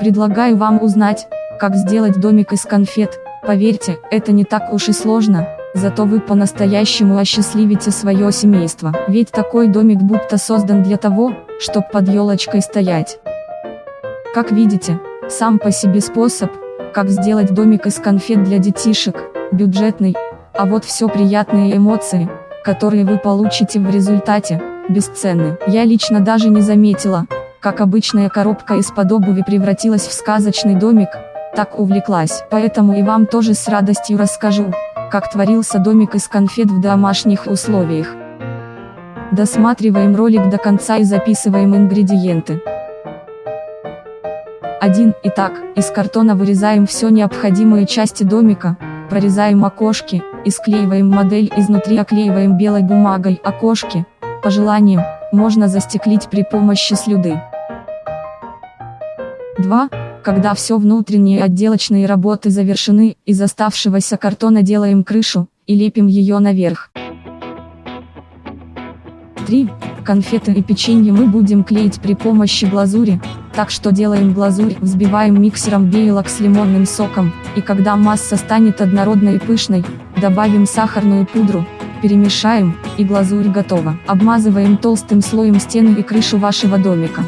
Предлагаю вам узнать, как сделать домик из конфет. Поверьте, это не так уж и сложно, зато вы по-настоящему осчастливите свое семейство. Ведь такой домик будто создан для того, чтобы под елочкой стоять. Как видите, сам по себе способ, как сделать домик из конфет для детишек, бюджетный, а вот все приятные эмоции, которые вы получите в результате, бесценны. Я лично даже не заметила, как обычная коробка из-под обуви превратилась в сказочный домик, так увлеклась. Поэтому и вам тоже с радостью расскажу, как творился домик из конфет в домашних условиях. Досматриваем ролик до конца и записываем ингредиенты. 1. Итак, из картона вырезаем все необходимые части домика, прорезаем окошки, и склеиваем модель изнутри оклеиваем белой бумагой окошки, по желанию, можно застеклить при помощи слюды. 2. Когда все внутренние отделочные работы завершены, из оставшегося картона делаем крышу, и лепим ее наверх. 3. Конфеты и печенье мы будем клеить при помощи глазури, так что делаем глазурь, взбиваем миксером белок с лимонным соком, и когда масса станет однородной и пышной, добавим сахарную пудру, перемешаем, и глазурь готова. Обмазываем толстым слоем стены и крышу вашего домика.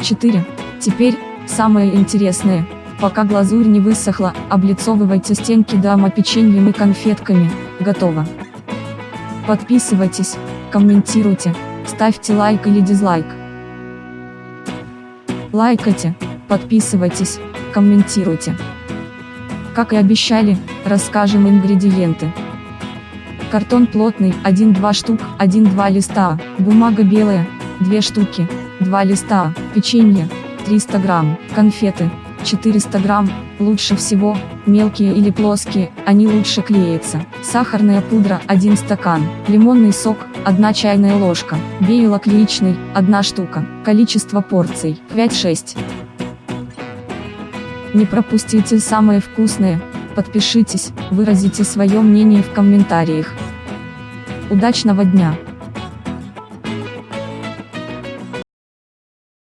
4. Теперь, самое интересное, пока глазурь не высохла, облицовывайте стенки дома печеньем и конфетками, готово. Подписывайтесь, комментируйте, ставьте лайк или дизлайк. Лайкайте, подписывайтесь, комментируйте. Как и обещали, расскажем ингредиенты. Картон плотный, 1-2 штук, 1-2 листа, бумага белая, 2 штуки, 2 листа, печенье, 300 грамм, конфеты, 400 грамм, лучше всего, мелкие или плоские, они лучше клеятся. Сахарная пудра 1 стакан, лимонный сок 1 чайная ложка, белок яичный 1 штука, количество порций 5-6. Не пропустите самое вкусное, подпишитесь, выразите свое мнение в комментариях. Удачного дня!